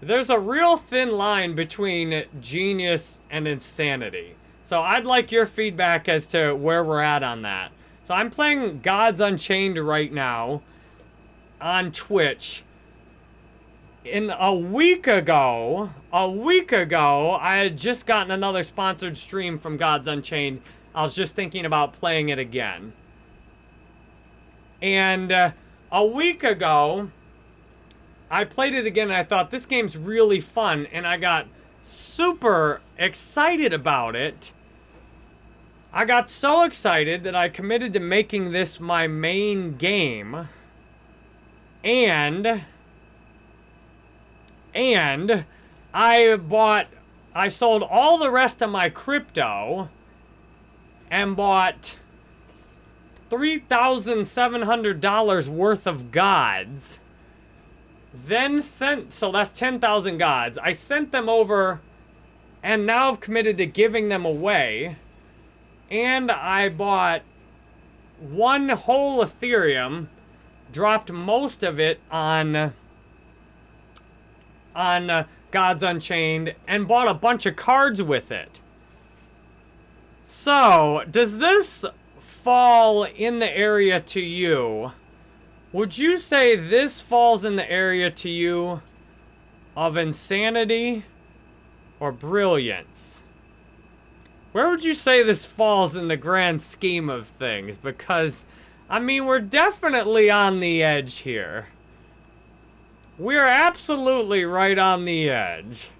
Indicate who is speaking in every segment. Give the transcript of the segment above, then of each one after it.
Speaker 1: there's a real thin line between genius and insanity. So I'd like your feedback as to where we're at on that. So I'm playing Gods Unchained right now on Twitch. In a week ago, a week ago, I had just gotten another sponsored stream from Gods Unchained. I was just thinking about playing it again. And uh, a week ago, I played it again and I thought this game's really fun and I got super excited about it. I got so excited that I committed to making this my main game. And and I bought I sold all the rest of my crypto and bought $3,700 worth of gods then sent, so that's 10,000 gods. I sent them over and now I've committed to giving them away. And I bought one whole Ethereum, dropped most of it on, on uh, Gods Unchained, and bought a bunch of cards with it. So, does this fall in the area to you would you say this falls in the area to you of insanity or brilliance? Where would you say this falls in the grand scheme of things? Because, I mean, we're definitely on the edge here. We're absolutely right on the edge.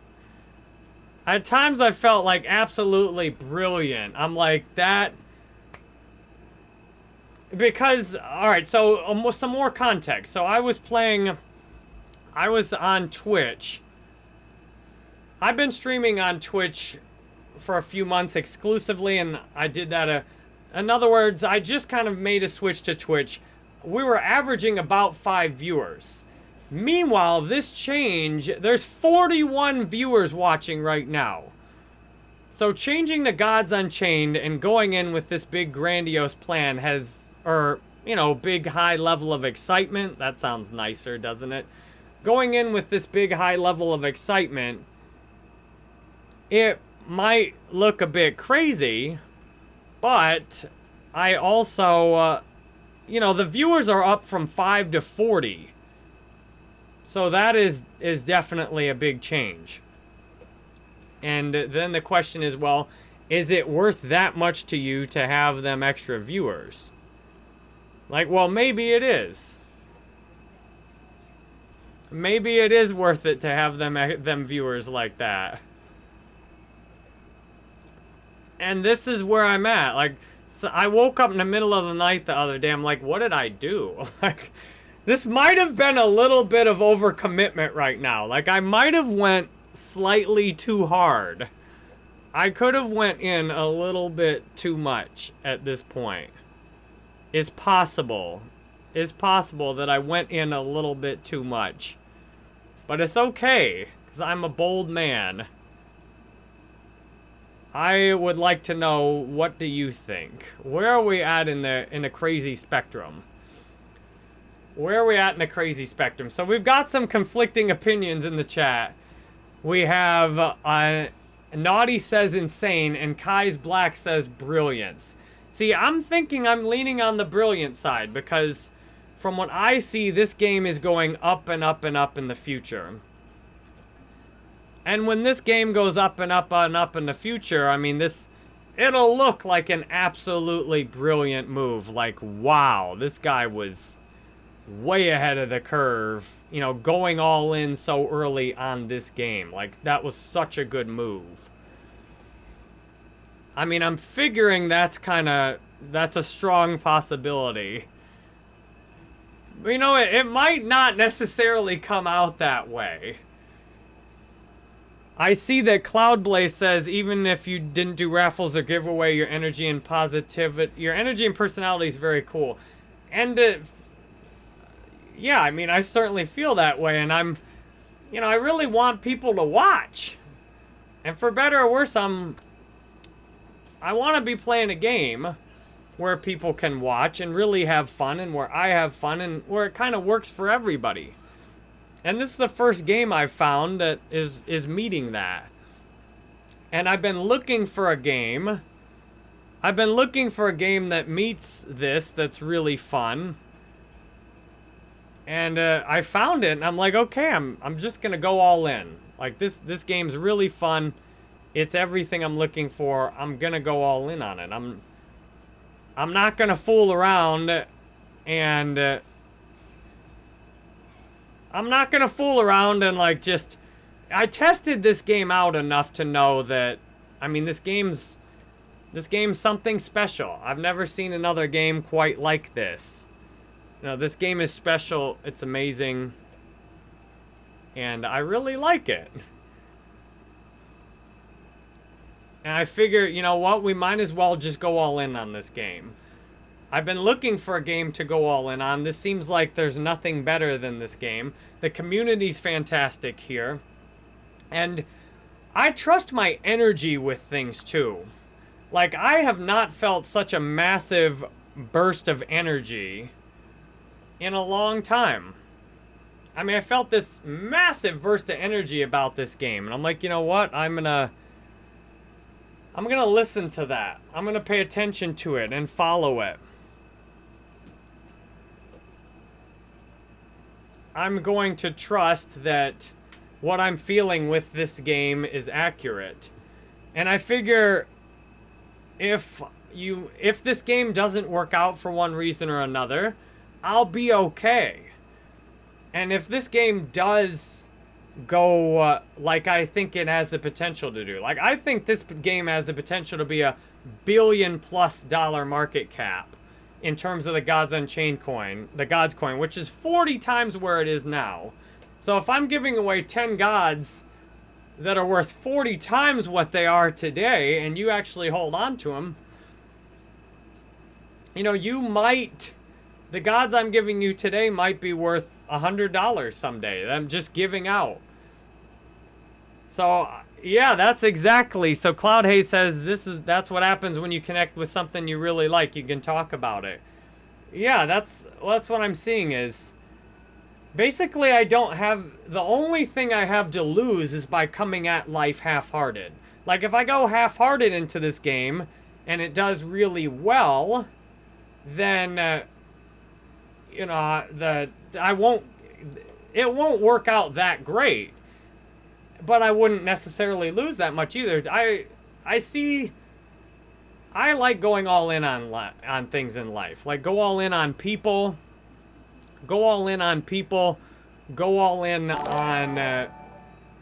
Speaker 1: At times I felt like absolutely brilliant. I'm like, that because, alright, so um, some more context. So I was playing, I was on Twitch. I've been streaming on Twitch for a few months exclusively, and I did that. A, in other words, I just kind of made a switch to Twitch. We were averaging about five viewers. Meanwhile, this change, there's 41 viewers watching right now. So changing to Gods Unchained and going in with this big grandiose plan has or, you know, big high level of excitement. That sounds nicer, doesn't it? Going in with this big high level of excitement, it might look a bit crazy, but I also, uh, you know, the viewers are up from 5 to 40. So that is, is definitely a big change. And then the question is, well, is it worth that much to you to have them extra viewers? Like, well, maybe it is. Maybe it is worth it to have them eh, them viewers like that. And this is where I'm at. Like, so I woke up in the middle of the night the other day. I'm like, what did I do? Like, this might have been a little bit of overcommitment right now. Like, I might have went slightly too hard. I could have went in a little bit too much at this point is possible. Is possible that I went in a little bit too much. But it's okay, because I'm a bold man. I would like to know, what do you think? Where are we at in the in the crazy spectrum? Where are we at in the crazy spectrum? So we've got some conflicting opinions in the chat. We have uh, Naughty says insane and Kai's Black says brilliance. See, I'm thinking I'm leaning on the brilliant side because from what I see, this game is going up and up and up in the future. And when this game goes up and up and up in the future, I mean, this, it'll look like an absolutely brilliant move. Like, wow, this guy was way ahead of the curve, you know, going all in so early on this game. Like, that was such a good move. I mean, I'm figuring that's kind of, that's a strong possibility. You know, it, it might not necessarily come out that way. I see that Cloudblaze says even if you didn't do raffles or giveaway, your energy and positivity, your energy and personality is very cool. And uh, yeah, I mean, I certainly feel that way, and I'm, you know, I really want people to watch. And for better or worse, I'm I want to be playing a game where people can watch and really have fun and where I have fun and where it kind of works for everybody. And this is the first game I've found that is is meeting that. And I've been looking for a game. I've been looking for a game that meets this that's really fun. And uh, I found it and I'm like, okay, I'm I'm just gonna go all in. Like this this game's really fun. It's everything I'm looking for. I'm gonna go all in on it. I'm I'm not gonna fool around and uh, I'm not gonna fool around and like just I tested this game out enough to know that I mean this game's this game's something special. I've never seen another game quite like this. You know, this game is special. It's amazing. And I really like it. And I figure, you know what, we might as well just go all in on this game. I've been looking for a game to go all in on. This seems like there's nothing better than this game. The community's fantastic here. And I trust my energy with things too. Like, I have not felt such a massive burst of energy in a long time. I mean, I felt this massive burst of energy about this game. And I'm like, you know what? I'm gonna... I'm gonna listen to that. I'm gonna pay attention to it and follow it. I'm going to trust that what I'm feeling with this game is accurate. And I figure if you if this game doesn't work out for one reason or another, I'll be okay. And if this game does go uh, like I think it has the potential to do, like I think this game has the potential to be a billion plus dollar market cap in terms of the Gods Unchained coin, the Gods coin, which is 40 times where it is now. So if I'm giving away 10 Gods that are worth 40 times what they are today, and you actually hold on to them, you know, you might, the Gods I'm giving you today might be worth $100 someday. I'm just giving out. So yeah, that's exactly. So Cloud Haze says this is that's what happens when you connect with something you really like. You can talk about it. Yeah, that's well, that's what I'm seeing is basically I don't have the only thing I have to lose is by coming at life half-hearted. Like if I go half-hearted into this game and it does really well, then uh, you know the I won't it won't work out that great but I wouldn't necessarily lose that much either. I I see I like going all in on on things in life. Like go all in on people. Go all in on people. Go all in on uh,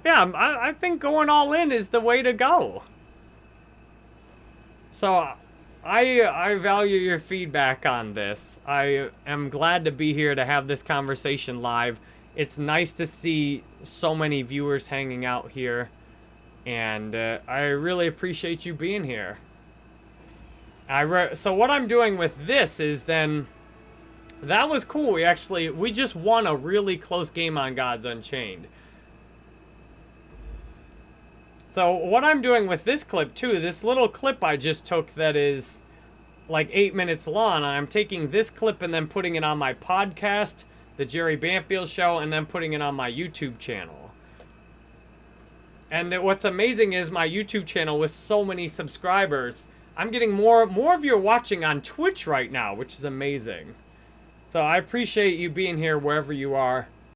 Speaker 1: yeah, I, I think going all in is the way to go. So I I value your feedback on this. I am glad to be here to have this conversation live it's nice to see so many viewers hanging out here. And uh, I really appreciate you being here. I so what I'm doing with this is then... That was cool. We actually... We just won a really close game on Gods Unchained. So what I'm doing with this clip too, this little clip I just took that is like eight minutes long, I'm taking this clip and then putting it on my podcast the Jerry Banfield Show, and then putting it on my YouTube channel. And what's amazing is my YouTube channel with so many subscribers, I'm getting more more of you watching on Twitch right now, which is amazing. So I appreciate you being here wherever you are.